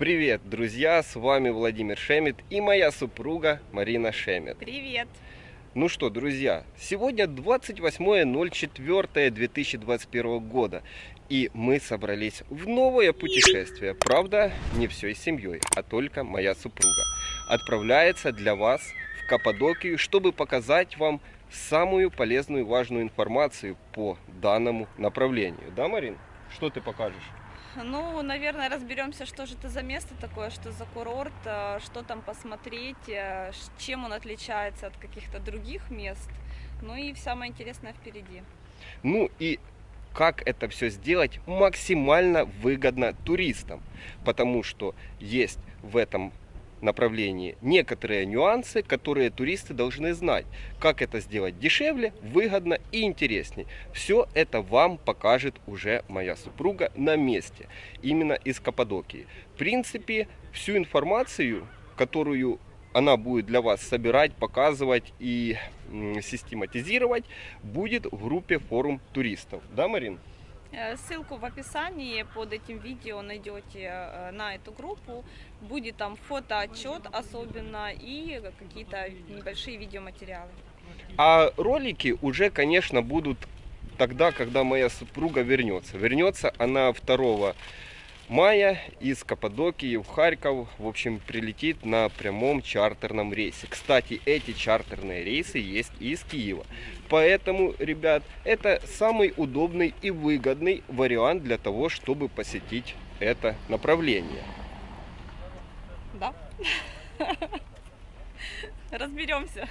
Привет, друзья! С вами Владимир Шемет и моя супруга Марина Шемет. Привет! Ну что, друзья, сегодня 28.04.2021 года, и мы собрались в новое путешествие. Правда, не всей семьей, а только моя супруга. Отправляется для вас в Каппадокию, чтобы показать вам самую полезную и важную информацию по данному направлению. Да, Марин? Что ты покажешь? Ну, наверное, разберемся, что же это за место такое, что за курорт, э, что там посмотреть, э, чем он отличается от каких-то других мест. Ну и самое интересное впереди. Ну и как это все сделать максимально выгодно туристам, потому что есть в этом направлении некоторые нюансы, которые туристы должны знать. Как это сделать дешевле, выгодно и интересней. Все это вам покажет уже моя супруга на месте, именно из Каппадокии. В принципе, всю информацию, которую она будет для вас собирать, показывать и систематизировать, будет в группе форум туристов. Да, Марин? Э, Ссылку в описании под этим видео найдете э, на эту группу. Будет там фотоотчет особенно и какие-то небольшие видеоматериалы. А ролики уже, конечно, будут тогда, когда моя супруга вернется. Вернется она 2 мая из Каппадокии в Харьков. В общем, прилетит на прямом чартерном рейсе. Кстати, эти чартерные рейсы есть и из Киева. Поэтому, ребят, это самый удобный и выгодный вариант для того, чтобы посетить это направление. Да? Разберемся.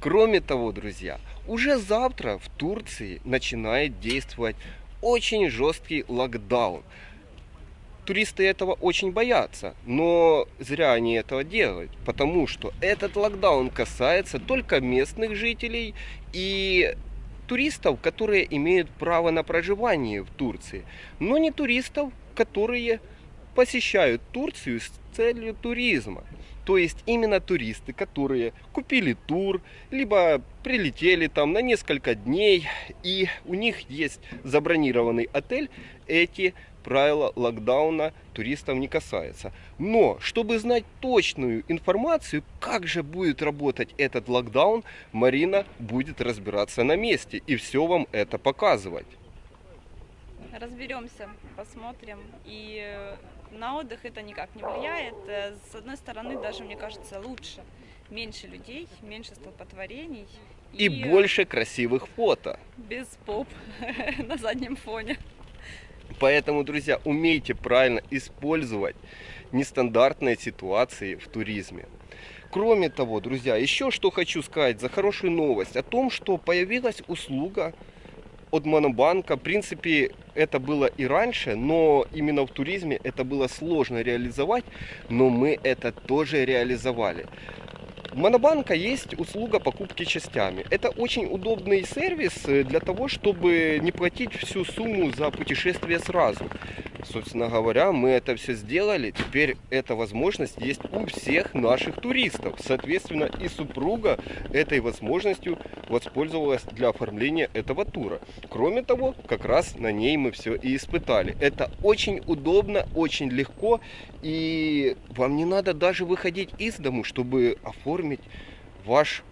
Кроме того, друзья, уже завтра в Турции начинает действовать очень жесткий локдаун. Туристы этого очень боятся, но зря они этого делают, потому что этот локдаун касается только местных жителей и туристов, которые имеют право на проживание в Турции, но не туристов, которые посещают Турцию с целью туризма. То есть именно туристы, которые купили тур, либо прилетели там на несколько дней, и у них есть забронированный отель, эти правила локдауна туристов не касаются. Но, чтобы знать точную информацию, как же будет работать этот локдаун, Марина будет разбираться на месте и все вам это показывать. Разберемся, посмотрим. И э, на отдых это никак не влияет. Э, С одной стороны, даже мне кажется, лучше. Меньше людей, меньше столпотворений. И больше красивых фото. Без поп на заднем фоне. Поэтому, друзья, умейте правильно использовать нестандартные ситуации в туризме. Кроме того, друзья, еще что хочу сказать за хорошую новость о том, что появилась услуга от Монобанка. В принципе, это было и раньше, но именно в туризме это было сложно реализовать, но мы это тоже реализовали. У Монобанка есть услуга покупки частями. Это очень удобный сервис э, для того, чтобы не платить всю сумму за путешествие сразу. Собственно говоря, мы это все сделали. Теперь эта возможность есть у всех наших туристов. Соответственно, и супруга этой возможностью воспользовалась для оформления этого тура. Кроме того, как раз на ней мы все и испытали. Это очень удобно, очень легко. И вам не надо даже выходить из дому, чтобы оформить ваш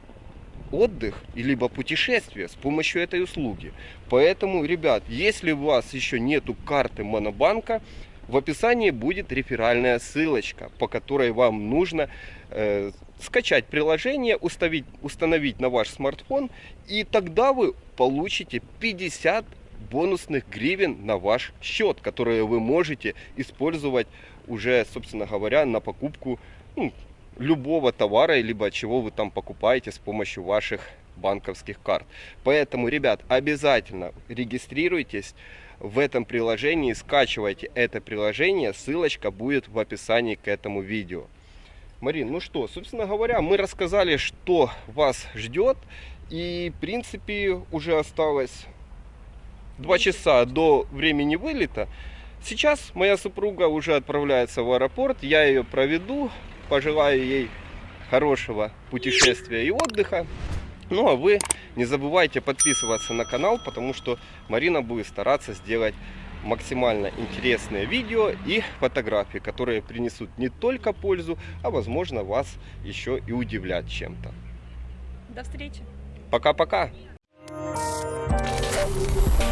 отдых либо путешествие с помощью этой услуги. Поэтому, ребят, если у вас еще нету карты Монобанка, в описании будет реферальная ссылочка, по которой вам нужно э, скачать приложение, установить, установить на ваш смартфон, и тогда вы получите 50 бонусных гривен на ваш счет, которые вы можете использовать уже, собственно говоря, на покупку ну, любого товара, либо чего вы там покупаете с помощью ваших банковских карт. Поэтому, ребят, обязательно регистрируйтесь в этом приложении, скачивайте это приложение, ссылочка будет в описании к этому видео. Марин, ну что, собственно говоря, мы рассказали, что вас ждет, и, в принципе, уже осталось два часа до времени вылета. Сейчас моя супруга уже отправляется в аэропорт, я ее проведу, пожелаю ей хорошего путешествия и отдыха. Ну а вы не забывайте подписываться на канал, потому что Марина будет стараться сделать максимально интересные видео и фотографии, которые принесут не только пользу, а возможно вас еще и удивлять чем-то. До встречи! Пока-пока! Thank you.